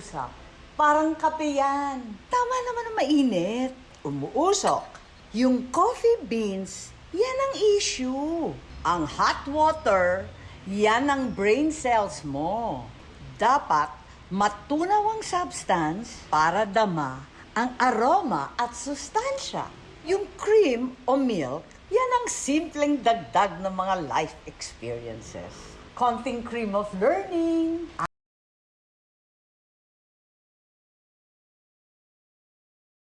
usap. Parang kape yan. Tama naman ang mainit. Umuusok. Yung coffee beans, yan ang issue. Ang hot water, yan ang brain cells mo. Dapat matunaw ang substance para dama ang aroma at sustansya. Yung cream o milk, yan ang simpleng dagdag ng mga life experiences. Konting cream of learning.